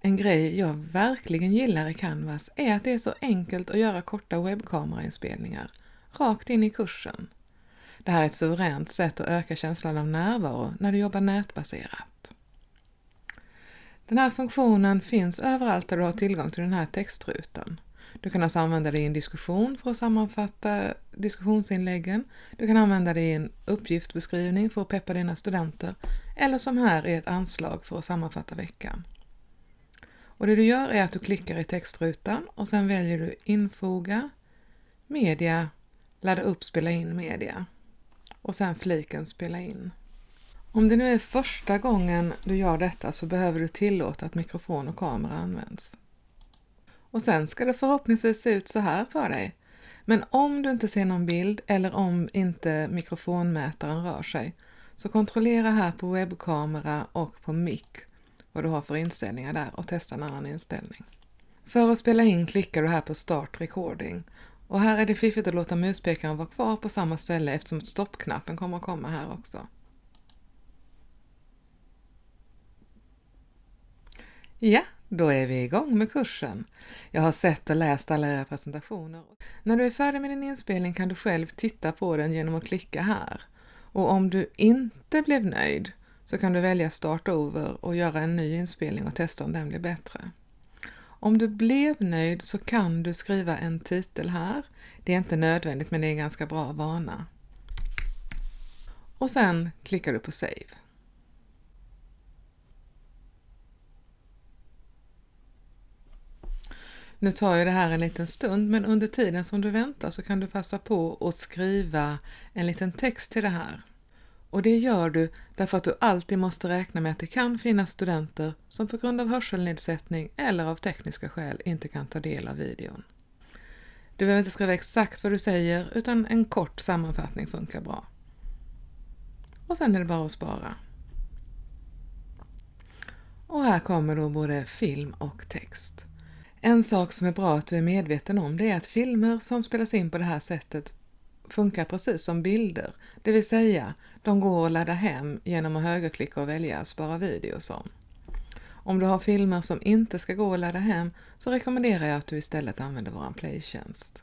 En grej jag verkligen gillar i Canvas är att det är så enkelt att göra korta webbkamerainspelningar, rakt in i kursen. Det här är ett suveränt sätt att öka känslan av närvaro när du jobbar nätbaserat. Den här funktionen finns överallt där du har tillgång till den här textrutan. Du kan alltså använda det i en diskussion för att sammanfatta diskussionsinläggen. Du kan använda det i en uppgiftsbeskrivning för att peppa dina studenter eller som här i ett anslag för att sammanfatta veckan. Och det du gör är att du klickar i textrutan och sen väljer du Infoga, Media, Ladda upp Spela in media och sen fliken Spela in. Om det nu är första gången du gör detta så behöver du tillåta att mikrofon och kamera används. Och sen ska det förhoppningsvis se ut så här för dig. Men om du inte ser någon bild eller om inte mikrofonmätaren rör sig så kontrollera här på webbkamera och på mic vad du har för inställningar där och testa en annan inställning. För att spela in klickar du här på Start Recording och här är det fiffigt att låta muspekaren vara kvar på samma ställe eftersom stoppknappen kommer att komma här också. Ja, då är vi igång med kursen. Jag har sett och läst alla era presentationer. När du är färdig med din inspelning kan du själv titta på den genom att klicka här. Och om du inte blev nöjd så kan du välja Start Over och göra en ny inspelning och testa om den blir bättre. Om du blev nöjd så kan du skriva en titel här. Det är inte nödvändigt men det är en ganska bra vana. Och sen klickar du på Save. Nu tar ju det här en liten stund men under tiden som du väntar så kan du passa på att skriva en liten text till det här. Och det gör du därför att du alltid måste räkna med att det kan finnas studenter som på grund av hörselnedsättning eller av tekniska skäl inte kan ta del av videon. Du behöver inte skriva exakt vad du säger utan en kort sammanfattning funkar bra. Och sen är det bara att spara. Och här kommer då både film och text. En sak som är bra att du är medveten om det är att filmer som spelas in på det här sättet funkar precis som bilder, det vill säga de går att ladda hem genom att högerklicka och välja spara video som. Om du har filmer som inte ska gå att ladda hem så rekommenderar jag att du istället använder vår playtjänst.